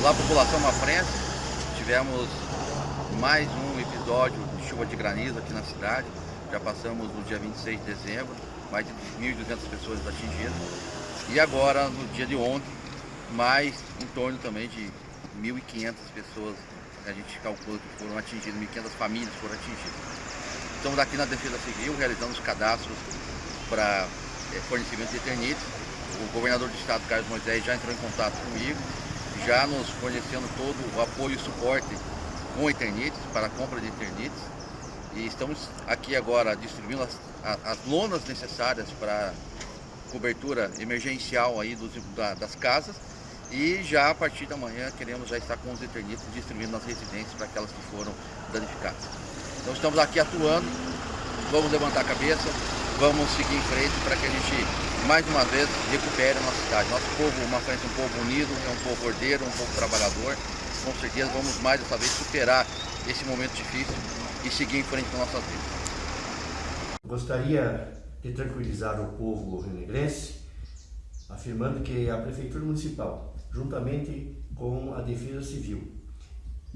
Olá população Mafrense, tivemos mais um episódio de chuva de granizo aqui na cidade. Já passamos no dia 26 de dezembro, mais de 1.200 pessoas atingidas. E agora, no dia de ontem, mais em torno também de 1.500 pessoas, a gente calcula que foram atingidas, 1.500 famílias foram atingidas. Estamos aqui na Defesa Civil, realizando os cadastros para é, fornecimento de eternite. O governador do estado, Carlos Moisés, já entrou em contato comigo, já nos fornecendo todo o apoio e suporte com eternites, para a compra de eternites. E estamos aqui agora distribuindo as, as lonas necessárias para cobertura emergencial aí dos, da, das casas e já a partir da manhã queremos já estar com os eternites distribuindo nas residências para aquelas que foram danificadas. Então estamos aqui atuando, vamos levantar a cabeça, vamos seguir em frente para que a gente, mais uma vez, recupere a nossa cidade. Nosso povo, uma frente, um povo unido, é um povo ordeiro, um povo trabalhador. Com certeza vamos mais dessa vez superar esse momento difícil e seguir em frente com nossas vidas. Gostaria de tranquilizar o povo renegrense, afirmando que a Prefeitura Municipal, juntamente com a Defesa Civil,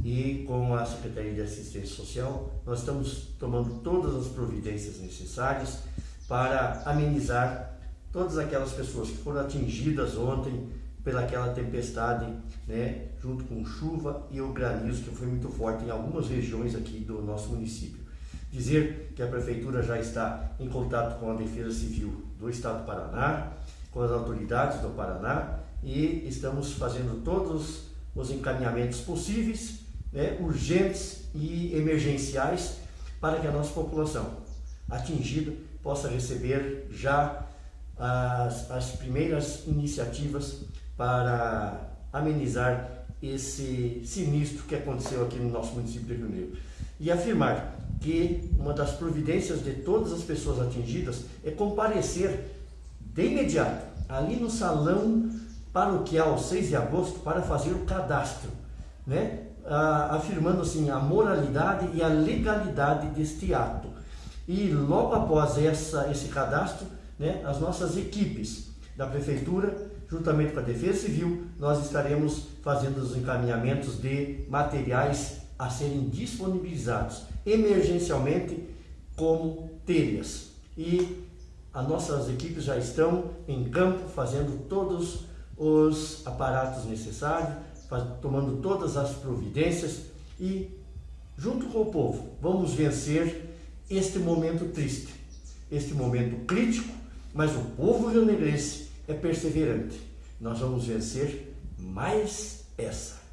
e com a Secretaria de Assistência Social, nós estamos tomando todas as providências necessárias para amenizar todas aquelas pessoas que foram atingidas ontem pelaquela tempestade, né, junto com chuva e o granizo que foi muito forte em algumas regiões aqui do nosso município. Dizer que a Prefeitura já está em contato com a Defesa Civil do Estado do Paraná, com as autoridades do Paraná e estamos fazendo todos os encaminhamentos possíveis, né, urgentes e emergenciais para que a nossa população atingida possa receber já as, as primeiras iniciativas para amenizar esse sinistro que aconteceu aqui no nosso município de Rio Negro. E afirmar que uma das providências de todas as pessoas atingidas é comparecer de imediato ali no salão paroquial 6 de agosto para fazer o cadastro, né? Ah, afirmando assim a moralidade e a legalidade deste ato. E logo após essa, esse cadastro, né, as nossas equipes da Prefeitura, juntamente com a Defesa Civil, nós estaremos fazendo os encaminhamentos de materiais a serem disponibilizados emergencialmente como telhas. E as nossas equipes já estão em campo fazendo todos os aparatos necessários, tomando todas as providências e junto com o povo vamos vencer este momento triste, este momento crítico, mas o povo rionegrense é perseverante. Nós vamos vencer mais essa.